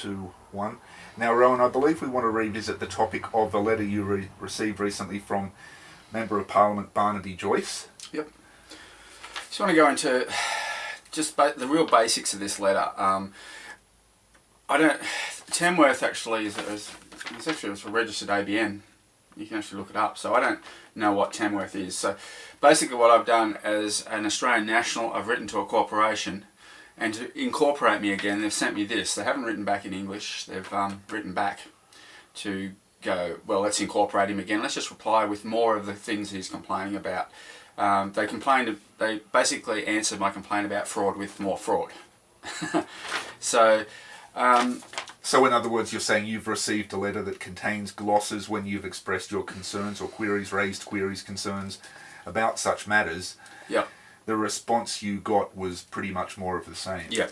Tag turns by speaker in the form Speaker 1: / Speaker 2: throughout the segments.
Speaker 1: two, one. Now, Rowan, I believe we want to revisit the topic of the letter you re received recently from Member of Parliament Barnaby Joyce.
Speaker 2: Yep. Just want to go into just the real basics of this letter. Um, I don't. Tamworth actually is, is, is actually a registered ABN. You can actually look it up. So I don't know what Tamworth is. So basically, what I've done as an Australian national, I've written to a corporation and to incorporate me again, they've sent me this. They haven't written back in English. They've um, written back to go, well, let's incorporate him again. Let's just reply with more of the things he's complaining about. Um, they complained, they basically answered my complaint about fraud with more fraud. so, um,
Speaker 1: so in other words, you're saying you've received a letter that contains glosses when you've expressed your concerns or queries, raised queries, concerns about such matters.
Speaker 2: Yep
Speaker 1: the response you got was pretty much more of the same.
Speaker 2: Yeah.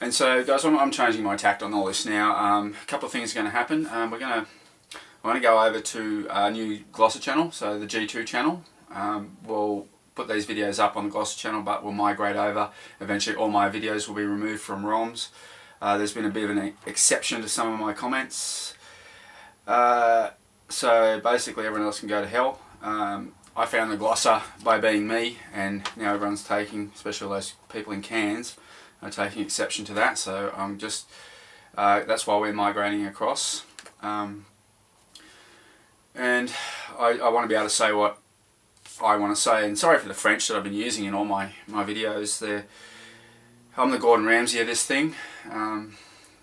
Speaker 2: And so, guys, I'm, I'm changing my tact on all this now. Um, a couple of things are going to happen. Um, we're going to, I'm going to go over to our new Glosser channel, so the G2 channel. Um, we'll put these videos up on the Glosser channel, but we'll migrate over. Eventually, all my videos will be removed from ROMs. Uh, there's been a bit of an exception to some of my comments. Uh, so basically, everyone else can go to hell. Um, I found the glosser by being me and now everyone's taking, especially those people in Cairns, are taking exception to that. So I'm just, uh, that's why we're migrating across. Um, and I, I want to be able to say what I want to say and sorry for the French that I've been using in all my, my videos. There. I'm the Gordon Ramsay of this thing um,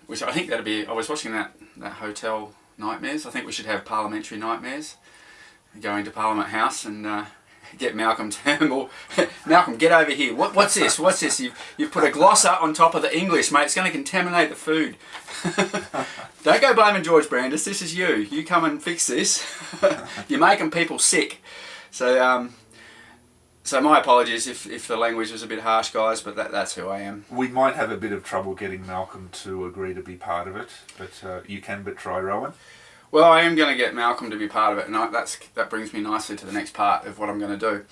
Speaker 2: which I think that'd be, I was watching that, that Hotel Nightmares, I think we should have Parliamentary Nightmares going to Parliament House and uh, get Malcolm Turnbull. Malcolm, get over here. What, what's this? What's this? You've, you've put a glosser on top of the English, mate. It's going to contaminate the food. Don't go blaming George Brandis. This is you. You come and fix this. You're making people sick. So, um, so my apologies if, if the language was a bit harsh, guys, but that, that's who I am.
Speaker 1: We might have a bit of trouble getting Malcolm to agree to be part of it, but uh, you can but try, Rowan.
Speaker 2: Well, I am going to get Malcolm to be part of it, and I, that's that brings me nicely to the next part of what I'm going to do.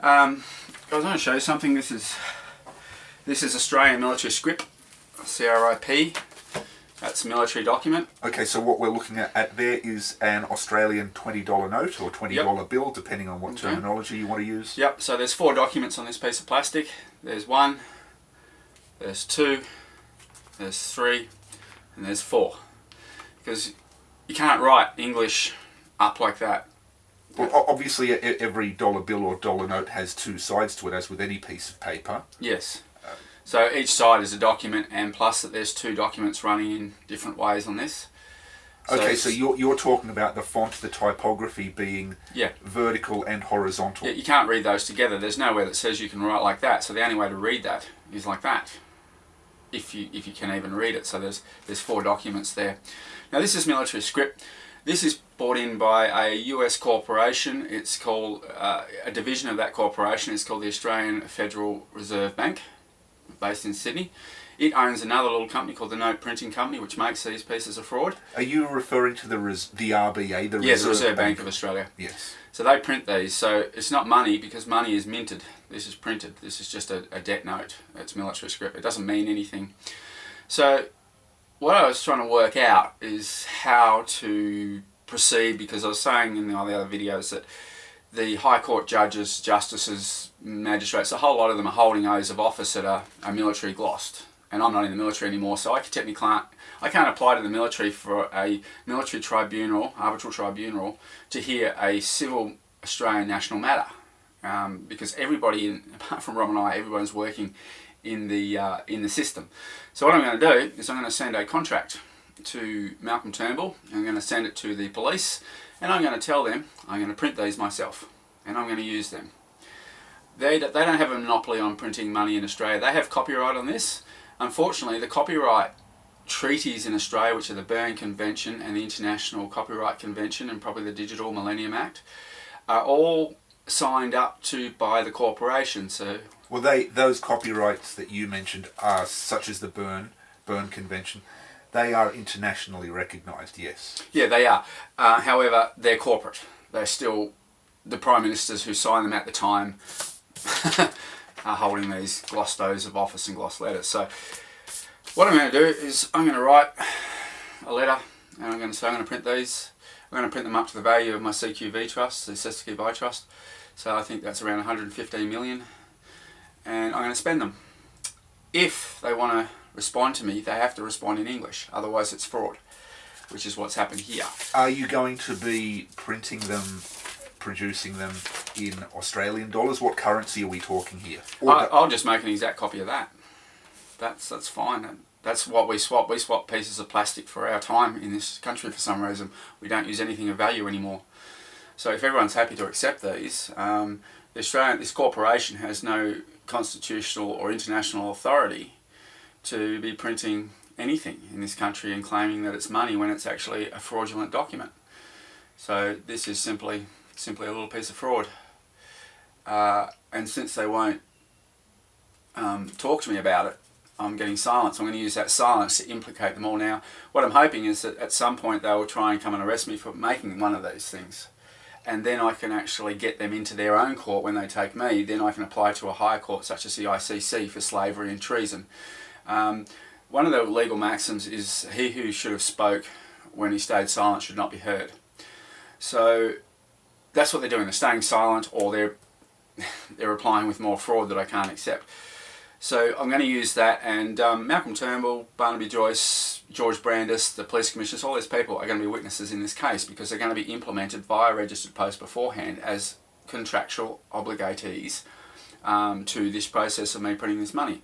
Speaker 2: Um, I was going to show you something. This is this is Australian military Script, CRIP. That's a military document.
Speaker 1: Okay, so what we're looking at, at there is an Australian $20 note or $20 yep. bill, depending on what okay. terminology you want to use.
Speaker 2: Yep, so there's four documents on this piece of plastic. There's one, there's two, there's three, and there's four. Because you can't write English up like that.
Speaker 1: Well, obviously every dollar bill or dollar note has two sides to it, as with any piece of paper.
Speaker 2: Yes. So each side is a document, and plus that there's two documents running in different ways on this.
Speaker 1: So okay, so you're, you're talking about the font, the typography being
Speaker 2: yeah.
Speaker 1: vertical and horizontal.
Speaker 2: Yeah, you can't read those together. There's nowhere that says you can write like that. So the only way to read that is like that, if you if you can even read it. So there's there's four documents there. Now this is military script. This is bought in by a US corporation. It's called, uh, a division of that corporation It's called the Australian Federal Reserve Bank, based in Sydney. It owns another little company called the Note Printing Company, which makes these pieces of fraud.
Speaker 1: Are you referring to the res the RBA, the
Speaker 2: yes, Reserve, Reserve Bank? Bank of Australia?
Speaker 1: Yes.
Speaker 2: So they print these. So it's not money because money is minted. This is printed. This is just a, a debt note. It's military script, It doesn't mean anything. So what I was trying to work out is how to proceed because I was saying in all the other videos that the High Court judges, justices, magistrates, a whole lot of them are holding oaths of office that are, are military glossed. And I'm not in the military anymore, so I technically can't, I can't apply to the military for a military tribunal, arbitral tribunal, to hear a civil Australian national matter. Um, because everybody, in, apart from Rob and I, everyone's working in the, uh, in the system. So what I'm going to do is I'm going to send a contract to Malcolm Turnbull, I'm going to send it to the police, and I'm going to tell them I'm going to print these myself, and I'm going to use them. They, they don't have a monopoly on printing money in Australia. They have copyright on this. Unfortunately, the copyright treaties in Australia, which are the Berne Convention and the International Copyright Convention and probably the Digital Millennium Act, are all signed up to by the corporation. So
Speaker 1: well, they those copyrights that you mentioned are such as the Berne Berne Convention. They are internationally recognised. Yes.
Speaker 2: Yeah, they are. Uh, however, they're corporate. They're still the prime ministers who signed them at the time are holding these glossed oaths of office and gloss letters. So what I'm going to do is I'm going to write a letter and I'm going to say I'm going to print these. I'm going to print them up to the value of my CQV trust, the Cestui Buy Trust. So I think that's around 115 million and I'm going to spend them. If they want to respond to me, they have to respond in English, otherwise it's fraud, which is what's happened here.
Speaker 1: Are you going to be printing them, producing them in Australian dollars? What currency are we talking here?
Speaker 2: I, I'll just make an exact copy of that. That's that's fine. That's what we swap. We swap pieces of plastic for our time in this country for some reason. We don't use anything of value anymore. So if everyone's happy to accept these, um, the Australian, this corporation has no constitutional or international authority to be printing anything in this country and claiming that it's money when it's actually a fraudulent document. So this is simply simply a little piece of fraud. Uh, and since they won't um, talk to me about it, I'm getting silence. I'm going to use that silence to implicate them all now. What I'm hoping is that at some point they will try and come and arrest me for making one of these things. And then I can actually get them into their own court when they take me. Then I can apply to a higher court such as the ICC for slavery and treason. Um, one of the legal maxims is he who should have spoke when he stayed silent should not be heard. So that's what they're doing. They're staying silent or they're they're replying with more fraud that I can't accept. So I'm going to use that and um, Malcolm Turnbull, Barnaby Joyce, George Brandis, the police commissioners, all these people are going to be witnesses in this case because they're going to be implemented via registered post beforehand as contractual obligatees um, to this process of me printing this money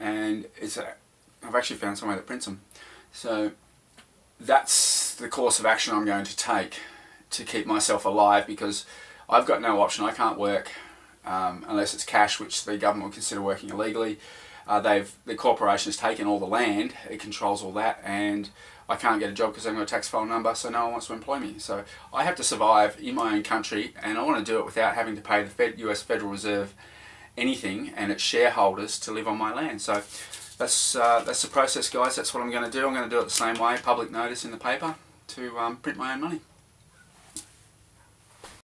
Speaker 2: and it's a, I've actually found somewhere that prints them. So that's the course of action I'm going to take to keep myself alive because I've got no option. I can't work um, unless it's cash, which the government will consider working illegally. Uh, they've the corporation has taken all the land, it controls all that, and I can't get a job because I haven't got a tax file number, so no one wants to employ me. So I have to survive in my own country, and I want to do it without having to pay the Fed, U.S. Federal Reserve anything and its shareholders to live on my land. So that's uh, that's the process, guys. That's what I'm going to do. I'm going to do it the same way, public notice in the paper to um, print my own money.